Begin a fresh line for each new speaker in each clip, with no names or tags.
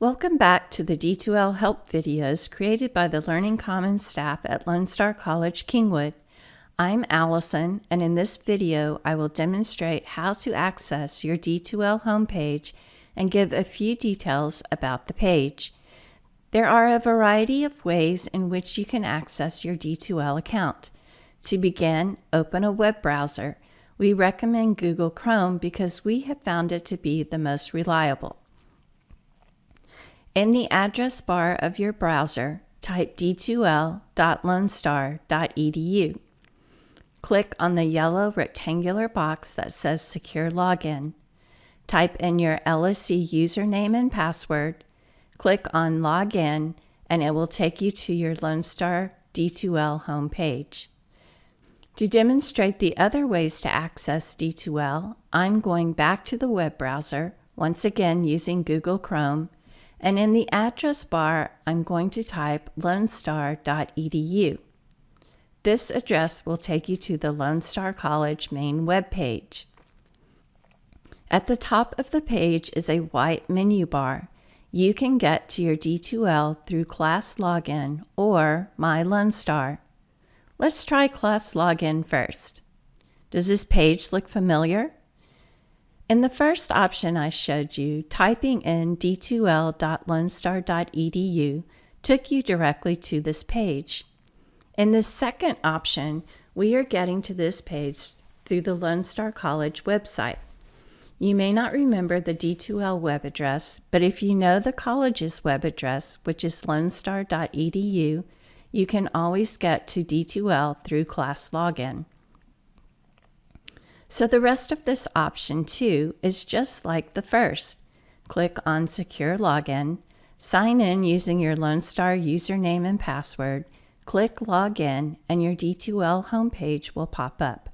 Welcome back to the D2L help videos created by the Learning Commons staff at Lone Star College Kingwood. I'm Allison and in this video I will demonstrate how to access your D2L homepage and give a few details about the page. There are a variety of ways in which you can access your D2L account. To begin, open a web browser. We recommend Google Chrome because we have found it to be the most reliable. In the address bar of your browser, type d2l.lonestar.edu. Click on the yellow rectangular box that says Secure Login. Type in your LSC username and password. Click on Login, and it will take you to your Lone Star D2L homepage. To demonstrate the other ways to access D2L, I'm going back to the web browser, once again using Google Chrome, and in the address bar, I'm going to type lonestar.edu. This address will take you to the Lone Star College main webpage. At the top of the page is a white menu bar. You can get to your D2L through Class Login or My Lone Star. Let's try Class Login first. Does this page look familiar? In the first option I showed you, typing in d2l.lonestar.edu took you directly to this page. In the second option, we are getting to this page through the Lone Star College website. You may not remember the D2L web address, but if you know the college's web address, which is lonestar.edu, you can always get to D2L through class login. So the rest of this option too is just like the first. Click on Secure Login, sign in using your Lone Star username and password, click Login, and your D2L homepage will pop up.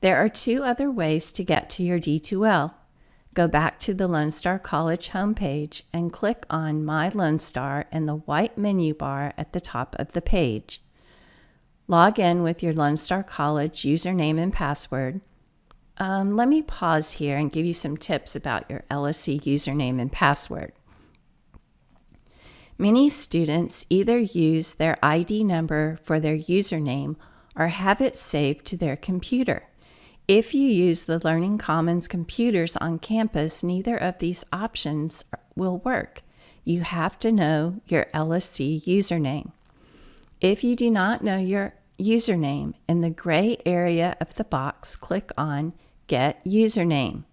There are two other ways to get to your D2L. Go back to the Lone Star College homepage and click on My Lone Star in the white menu bar at the top of the page. Log in with your Lone Star College username and password. Um, let me pause here and give you some tips about your LSC username and password. Many students either use their ID number for their username or have it saved to their computer. If you use the Learning Commons computers on campus, neither of these options will work. You have to know your LSC username. If you do not know your username, in the gray area of the box, click on Get Username.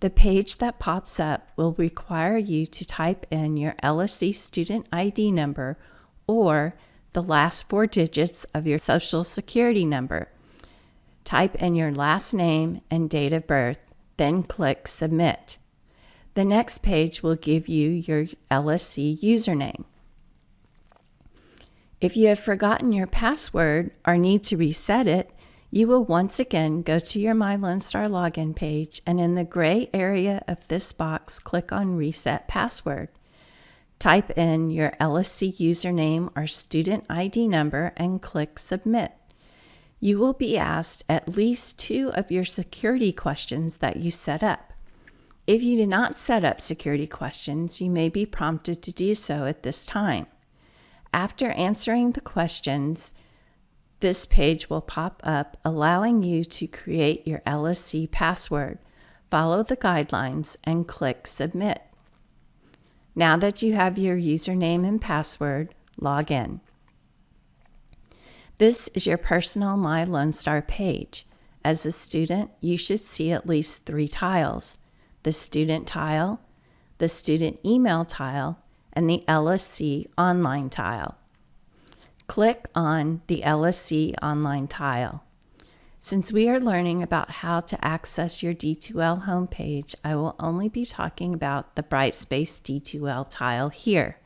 The page that pops up will require you to type in your LSC student ID number or the last four digits of your social security number. Type in your last name and date of birth, then click Submit. The next page will give you your LSC username. If you have forgotten your password or need to reset it, you will once again go to your My Lone Star login page and in the gray area of this box, click on Reset Password. Type in your LSC username or student ID number and click Submit. You will be asked at least two of your security questions that you set up. If you did not set up security questions, you may be prompted to do so at this time. After answering the questions, this page will pop up allowing you to create your LSC password. Follow the guidelines and click Submit. Now that you have your username and password, log in. This is your personal My Lone Star page. As a student, you should see at least three tiles, the student tile, the student email tile, and the LSC online tile. Click on the LSC online tile. Since we are learning about how to access your D2L homepage, I will only be talking about the Brightspace D2L tile here.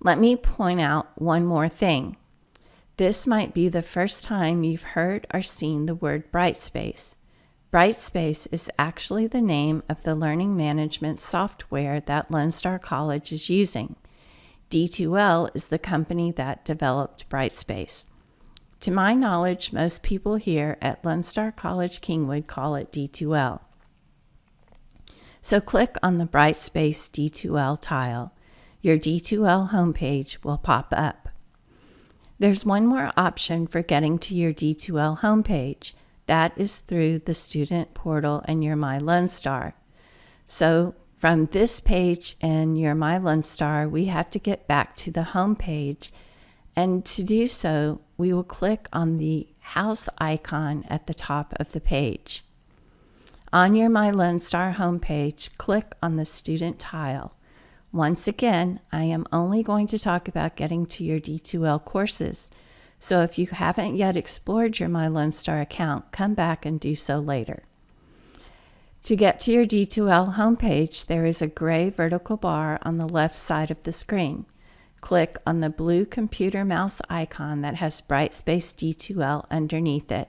Let me point out one more thing. This might be the first time you've heard or seen the word Brightspace. Brightspace is actually the name of the learning management software that Lone Star College is using. D2L is the company that developed Brightspace. To my knowledge, most people here at Lone Star College Kingwood call it D2L. So click on the Brightspace D2L tile. Your D2L homepage will pop up. There's one more option for getting to your D2L homepage. That is through the student portal and your My Lone Star. So from this page and your My Lone Star, we have to get back to the home page. And to do so, we will click on the house icon at the top of the page. On your My Lone Star homepage, click on the student tile. Once again, I am only going to talk about getting to your D2L courses. So if you haven't yet explored your My Lone Star account, come back and do so later. To get to your D2L homepage, there is a gray vertical bar on the left side of the screen. Click on the blue computer mouse icon that has Brightspace D2L underneath it.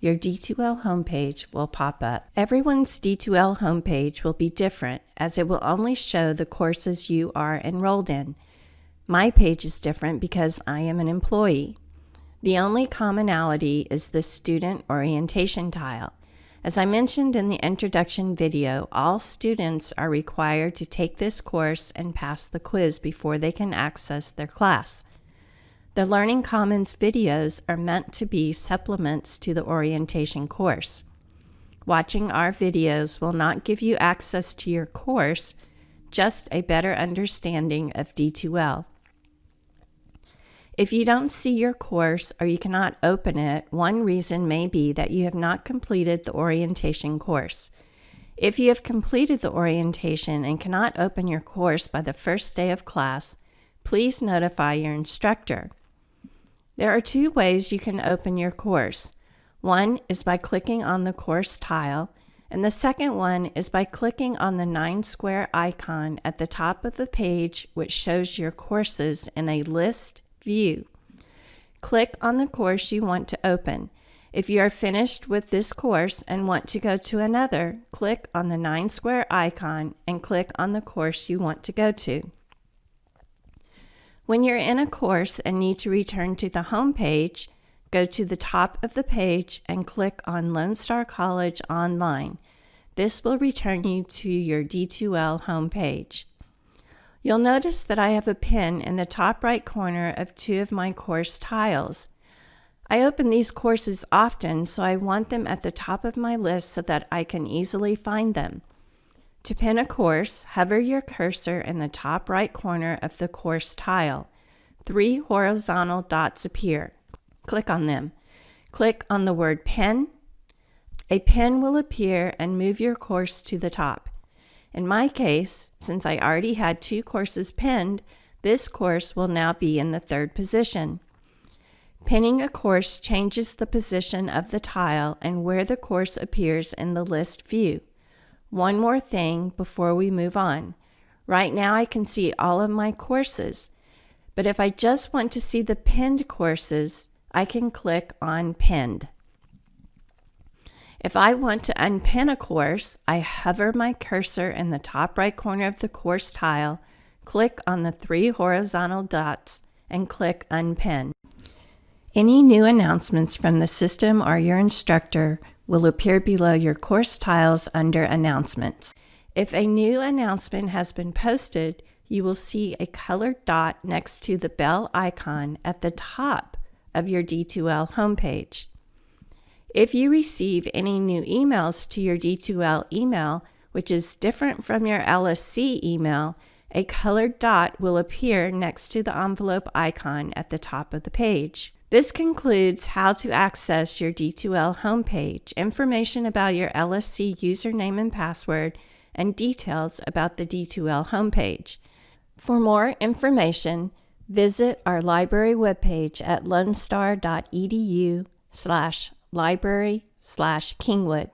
Your D2L homepage will pop up. Everyone's D2L homepage will be different as it will only show the courses you are enrolled in. My page is different because I am an employee. The only commonality is the student orientation tile. As I mentioned in the introduction video, all students are required to take this course and pass the quiz before they can access their class. The Learning Commons videos are meant to be supplements to the orientation course. Watching our videos will not give you access to your course, just a better understanding of D2L. If you don't see your course or you cannot open it, one reason may be that you have not completed the orientation course. If you have completed the orientation and cannot open your course by the first day of class, please notify your instructor. There are two ways you can open your course. One is by clicking on the course tile, and the second one is by clicking on the nine square icon at the top of the page, which shows your courses in a list view. Click on the course you want to open. If you are finished with this course and want to go to another, click on the nine square icon and click on the course you want to go to. When you're in a course and need to return to the home page, go to the top of the page and click on Lone Star College Online. This will return you to your D2L home page. You'll notice that I have a pin in the top right corner of two of my course tiles. I open these courses often, so I want them at the top of my list so that I can easily find them. To pin a course, hover your cursor in the top right corner of the course tile. Three horizontal dots appear. Click on them. Click on the word pin. A pin will appear and move your course to the top. In my case, since I already had two courses pinned, this course will now be in the third position. Pinning a course changes the position of the tile and where the course appears in the list view. One more thing before we move on. Right now I can see all of my courses, but if I just want to see the pinned courses, I can click on Pinned. If I want to unpin a course, I hover my cursor in the top right corner of the course tile, click on the three horizontal dots, and click Unpin. Any new announcements from the system or your instructor will appear below your course tiles under Announcements. If a new announcement has been posted, you will see a colored dot next to the bell icon at the top of your D2L homepage. If you receive any new emails to your D2L email, which is different from your LSC email, a colored dot will appear next to the envelope icon at the top of the page. This concludes how to access your D2L homepage, information about your LSC username and password, and details about the D2L homepage. For more information, visit our library webpage at lonestar.edu slash library slash Kingwood.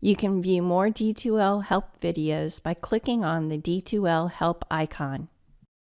You can view more D2L help videos by clicking on the D2L help icon.